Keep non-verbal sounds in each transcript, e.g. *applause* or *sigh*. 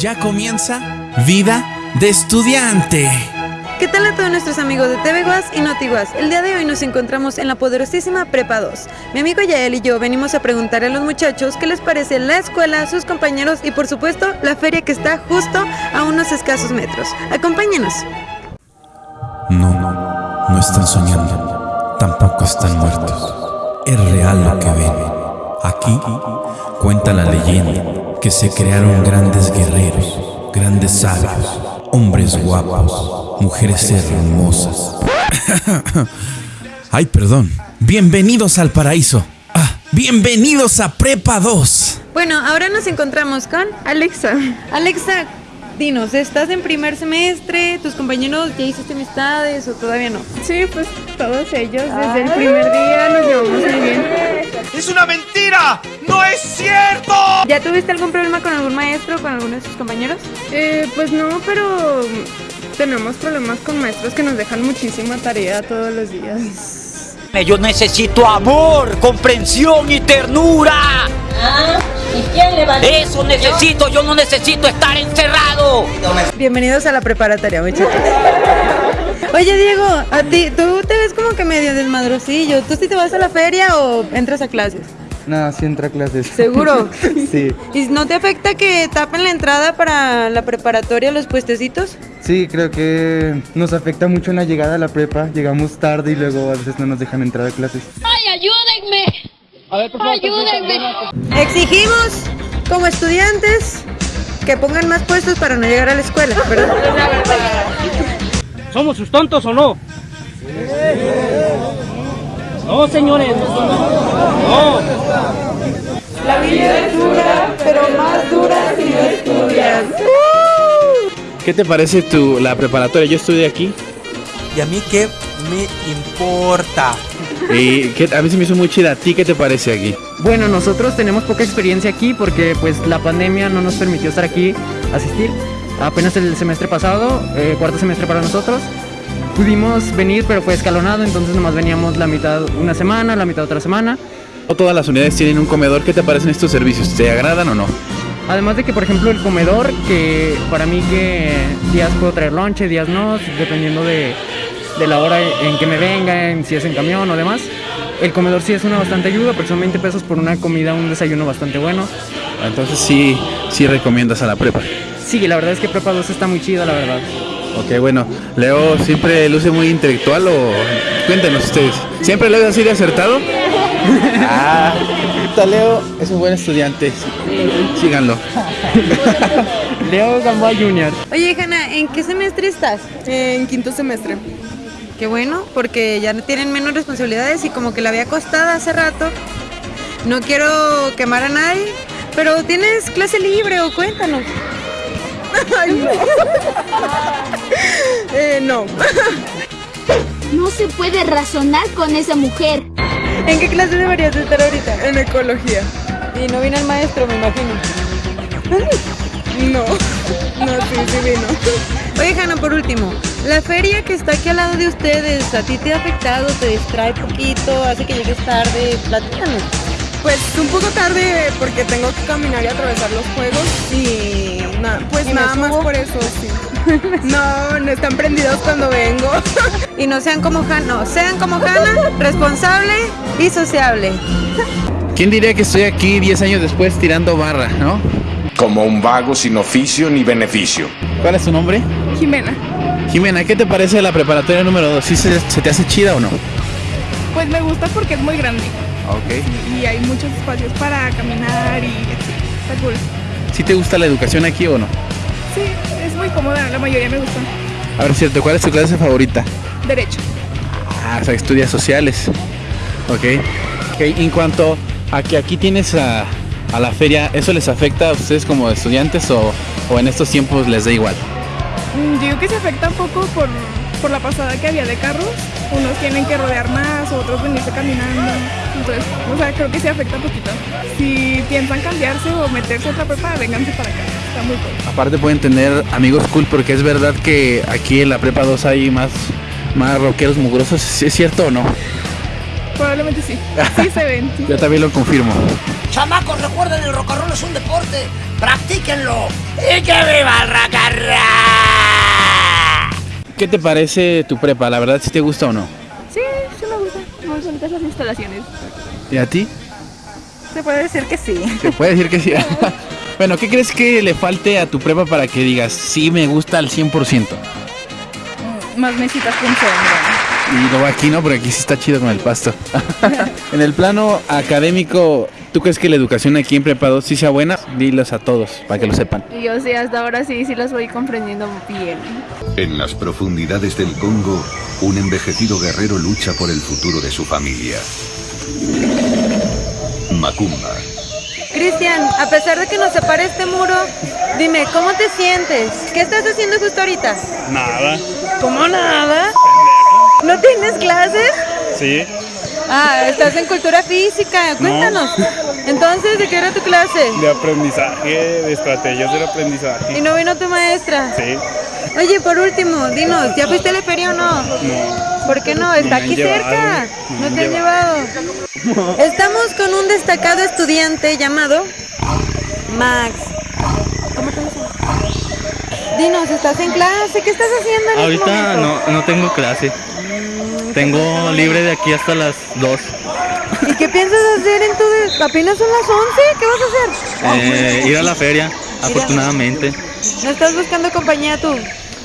Ya comienza Vida de Estudiante. ¿Qué tal a todos nuestros amigos de TV Guas y Notiguas? El día de hoy nos encontramos en la poderosísima Prepa 2. Mi amigo Yael y yo venimos a preguntarle a los muchachos qué les parece la escuela, sus compañeros y por supuesto la feria que está justo a unos escasos metros. Acompáñenos. No, no, no están soñando. Tampoco están muertos. Es real lo que ven. Aquí cuenta la leyenda que se crearon grandes guerreros, grandes sabios, hombres guapos, mujeres hermosas. *laughs* Ay, perdón. Bienvenidos al paraíso. Ah, bienvenidos a Prepa 2. Bueno, ahora nos encontramos con Alexa. Alexa. Dinos, ¿estás en primer semestre? ¿Tus compañeros ya hiciste amistades o todavía no? Sí, pues todos ellos desde el primer día nos llevamos muy bien. ¡Es una mentira! ¡No es cierto! ¿Ya tuviste algún problema con algún maestro o con alguno de tus compañeros? Eh, pues no, pero tenemos problemas con maestros que nos dejan muchísima tarea todos los días. Yo necesito amor, comprensión y ternura. Ah, ¿y quién le va a decir? Eso necesito, yo no necesito estar encerrado. Bienvenidos a la preparatoria, muchachos. Oye, Diego, a ti, tú te ves como que medio desmadrosillo. ¿Tú sí te vas a la feria o entras a clases? No, sí entra a clases. ¿Seguro? *laughs* sí. ¿Y no te afecta que tapen la entrada para la preparatoria los puestecitos? Sí, creo que nos afecta mucho en la llegada a la prepa. Llegamos tarde y luego a veces no nos dejan entrar a clases. ¡Ay, ayúdenme! ¡Ayúdenme! Exigimos, como estudiantes, que pongan más puestos para no llegar a la escuela, ¿verdad? *laughs* ¿Somos sus tontos o no? No, señores. No. La vida es dura, pero más dura si no estudias. ¿Qué te parece tu, la preparatoria? Yo estudié aquí ¿Y a mí qué me importa? y que a mí se me hizo muy chida. ¿A ti qué te parece aquí? Bueno, nosotros tenemos poca experiencia aquí porque pues la pandemia no nos permitió estar aquí, asistir. Apenas el semestre pasado, eh, cuarto semestre para nosotros, pudimos venir pero fue escalonado, entonces nomás veníamos la mitad una semana, la mitad otra semana. Todas las unidades tienen un comedor. ¿Qué te parecen estos servicios? ¿Te agradan o no? Además de que, por ejemplo, el comedor, que para mí que días puedo traer lonche, días no, dependiendo de, de la hora en que me venga, en si es en camión o demás. El comedor sí es una bastante ayuda, porque son 20 pesos por una comida, un desayuno bastante bueno. Entonces sí, sí recomiendas a la prepa. Sí, la verdad es que Prepa 2 está muy chida, la verdad. Ok, bueno. Leo siempre luce muy intelectual o... Cuéntenos ustedes. ¿Siempre Leo es así de acertado? *laughs* ah, Leo es un buen estudiante. Síganlo. *laughs* Leo Gamboa Jr. Oye, Hanna, ¿en qué semestre estás? En quinto semestre. Qué bueno, porque ya no tienen menos responsabilidades y como que la había costado hace rato. No quiero quemar a nadie, pero tienes clase libre o cuéntanos. *laughs* Ay, no. *laughs* eh, no. *laughs* No se puede razonar con esa mujer. ¿En qué clase deberías de estar ahorita? En ecología. Y no vino el maestro, me imagino. No. No, sí, sí vino. Oye, Hanna, por último, la feria que está aquí al lado de ustedes, ¿a ti te ha afectado? ¿Te distrae poquito? ¿Hace que llegues tarde? Platícanos. Pues un poco tarde porque tengo que caminar y atravesar los juegos y nada, pues ¿Y me nada más por eso, sí. *laughs* No, no están prendidos cuando vengo. Y no sean como Hanna, no, sean como Hanna, responsable y sociable. ¿Quién diría que estoy aquí 10 años después tirando barra, no? Como un vago sin oficio ni beneficio. ¿Cuál es tu nombre? Jimena. Jimena, ¿qué te parece la preparatoria número 2? ¿Sí se, se te hace chida o no? Pues me gusta porque es muy grande Ok. y hay muchos espacios para caminar y así. Está cool. ¿Sí te gusta la educación aquí o no? Sí, es muy cómoda, la mayoría me gusta. A ver, cierto, ¿cuál es tu clase favorita? Derecho. Ah, o sea, estudias sociales. Ok. Ok, en cuanto a que aquí tienes a, a la feria, ¿eso les afecta a ustedes como estudiantes o, o en estos tiempos les da igual? Mm, Yo que se afecta un poco por, por la pasada que había de carros. Unos tienen que rodear más, otros venirse caminando. Entonces, o sea, creo que se afecta un poquito. Si piensan cambiarse o meterse a otra prepa, vénganse para acá. Está muy cool. Aparte pueden tener amigos cool porque es verdad que aquí en la prepa 2 hay más, más rockeros mugrosos. ¿Sí ¿Es cierto o no? Probablemente sí. Sí se ven. sí. *laughs* Yo también lo confirmo. Chamacos, recuerden, el rock and roll es un deporte. Practíquenlo. ¡Y que viva el rock and roll! ¿Qué te parece tu prepa? ¿La verdad si te gusta o no? Sí, sí me gusta. Muy bonitas las instalaciones. ¿Y a ti? Se puede decir que sí. Se puede decir que sí. *laughs* *laughs* bueno, ¿qué crees que le falte a tu prepa para que digas, sí me gusta al 100%? Más mesitas con sombra. Y luego aquí no, porque aquí sí está chido con el pasto. *laughs* en el plano académico, ¿tú crees que la educación aquí en Prepa 2 sí sea buena? Dilos a todos, para que lo sepan. Y yo sí, hasta ahora sí, sí las voy comprendiendo bien. En las profundidades del Congo, un envejecido guerrero lucha por el futuro de su familia. Macumba. Cristian, a pesar de que nos separe este muro, dime, ¿cómo te sientes? ¿Qué estás haciendo justo ahorita? Nada. ¿Cómo nada? ¿No tienes clases? Sí. Ah, estás en cultura física, cuéntanos. Entonces, ¿de qué era tu clase? De aprendizaje, de estrategias del aprendizaje. ¿Y no vino tu maestra? Sí. Oye, por último, dinos, ¿ya fuiste a la feria o no? No. ¿Por qué no? Está aquí llevado, cerca. no te han llevado. Estamos con un destacado estudiante llamado Max. ¿Cómo te llamas? Dinos, ¿estás en clase? ¿Qué estás haciendo en este Ahorita momento? no, no tengo clase. Tengo libre de aquí hasta las 2. ¿Y qué piensas hacer en tu... de- Apenas son las 11, ¿qué vas a hacer? Eh, ir a la feria, afortunadamente. ¿No estás buscando compañía tú?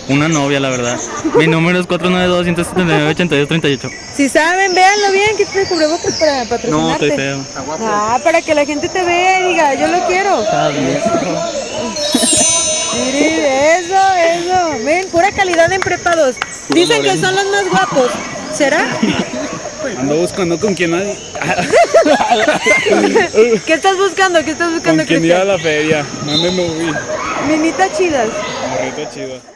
Una novia, la verdad. Mi número es 492-179-8238. Si saben, véanlo bien, que te cubrebocas para No, patrocinarte. estoy feo. Ah, para que la gente te vea y diga, yo lo quiero. Está bien. Mire, eso, eso. Ven, pura calidad en prepados. Dicen que son los más guapos. ¿Será? Ando buscando con quién hay. *laughs* ¿Qué estás buscando? ¿Qué estás buscando, Con quién ir a la feria. Mándenme un Minitas chidas. morrito chido.